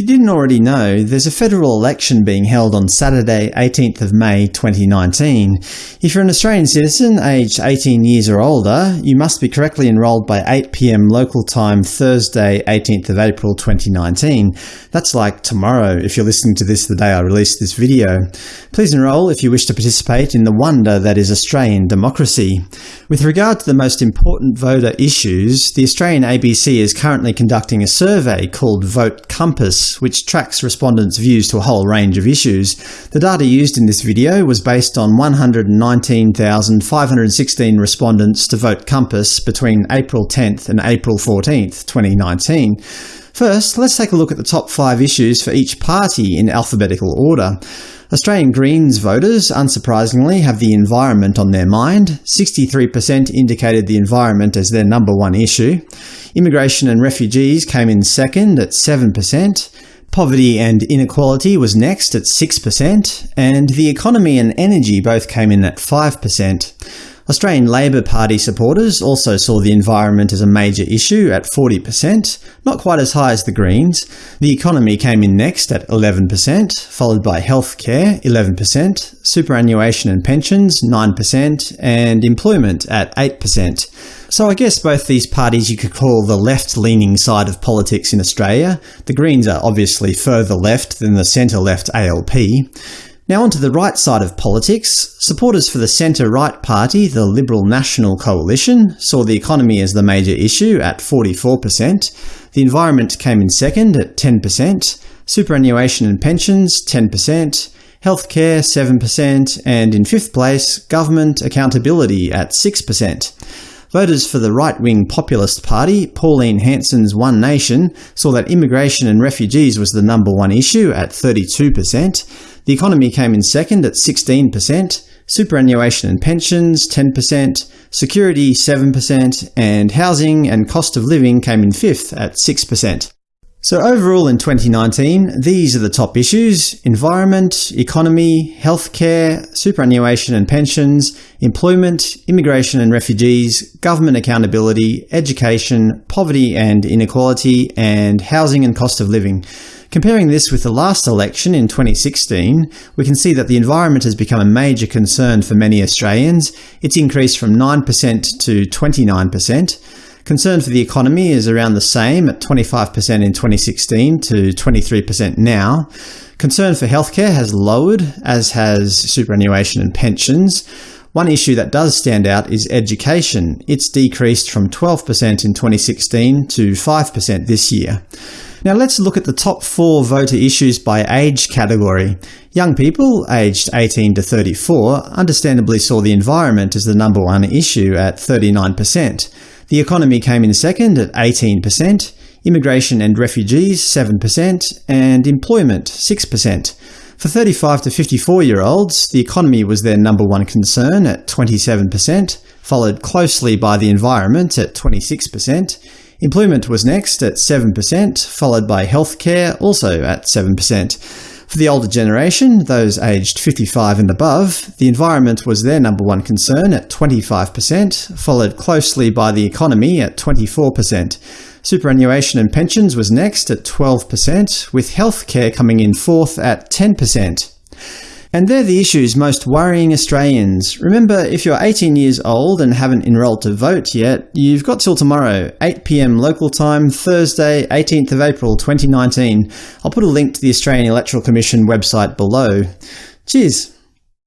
you didn't already know, there's a federal election being held on Saturday 18th of May 2019. If you're an Australian citizen aged 18 years or older, you must be correctly enrolled by 8pm local time Thursday 18th of April 2019. That's like tomorrow if you're listening to this the day I release this video. Please enrol if you wish to participate in the wonder that is Australian democracy. With regard to the most important voter issues, the Australian ABC is currently conducting a survey called Vote Compass which tracks respondents' views to a whole range of issues. The data used in this video was based on 119,516 respondents to Vote Compass between April 10th and April 14th, 2019. First, let's take a look at the top five issues for each party in alphabetical order. Australian Greens voters, unsurprisingly, have the environment on their mind. 63% indicated the environment as their number one issue. Immigration and refugees came in second at 7%. Poverty and inequality was next at 6%, and the economy and energy both came in at 5%. Australian Labor Party supporters also saw the environment as a major issue at 40%, not quite as high as the Greens. The economy came in next at 11%, followed by healthcare 11%, superannuation and pensions 9%, and employment at 8%. So I guess both these parties you could call the left-leaning side of politics in Australia. The Greens are obviously further left than the centre-left ALP. Now onto the right side of politics. Supporters for the centre-right party, the Liberal National Coalition, saw the economy as the major issue at 44%. The environment came in second at 10%, superannuation and pensions 10%, healthcare 7%, and in fifth place, government accountability at 6%. Voters for the right-wing populist party, Pauline Hanson's One Nation, saw that immigration and refugees was the number one issue at 32%. The economy came in second at 16%, superannuation and pensions 10%, security 7%, and housing and cost of living came in fifth at 6%. So overall in 2019, these are the top issues – environment, economy, healthcare, superannuation and pensions, employment, immigration and refugees, government accountability, education, poverty and inequality, and housing and cost of living. Comparing this with the last election in 2016, we can see that the environment has become a major concern for many Australians. It's increased from 9% to 29%. Concern for the economy is around the same at 25% in 2016 to 23% now. Concern for healthcare has lowered, as has superannuation and pensions. One issue that does stand out is education. It's decreased from 12% in 2016 to 5% this year. Now let's look at the top four voter issues by age category. Young people, aged 18 to 34, understandably saw the environment as the number one issue at 39%. The economy came in second at 18%, immigration and refugees 7%, and employment 6%. For 35 to 54-year-olds, the economy was their number one concern at 27%, followed closely by the environment at 26%, Employment was next at 7%, followed by healthcare, also at 7%. For the older generation, those aged 55 and above, the environment was their number one concern at 25%, followed closely by the economy at 24%. Superannuation and pensions was next at 12%, with healthcare coming in fourth at 10%. And they're the issues most worrying Australians. Remember, if you're 18 years old and haven't enrolled to vote yet, you've got till tomorrow, 8pm local time, Thursday, 18th of April 2019. I'll put a link to the Australian Electoral Commission website below. Cheers!